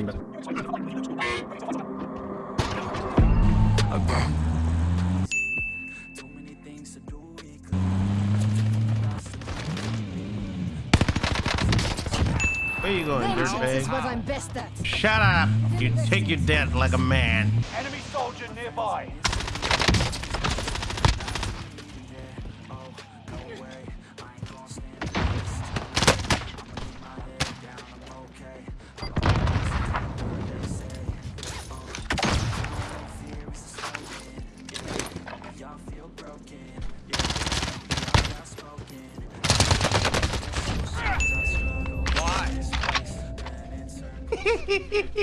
Where you going, Vengeance is dirtbag? I'm best at. Shut up! You take your death like a man. Enemy soldier nearby. ¡Heeee!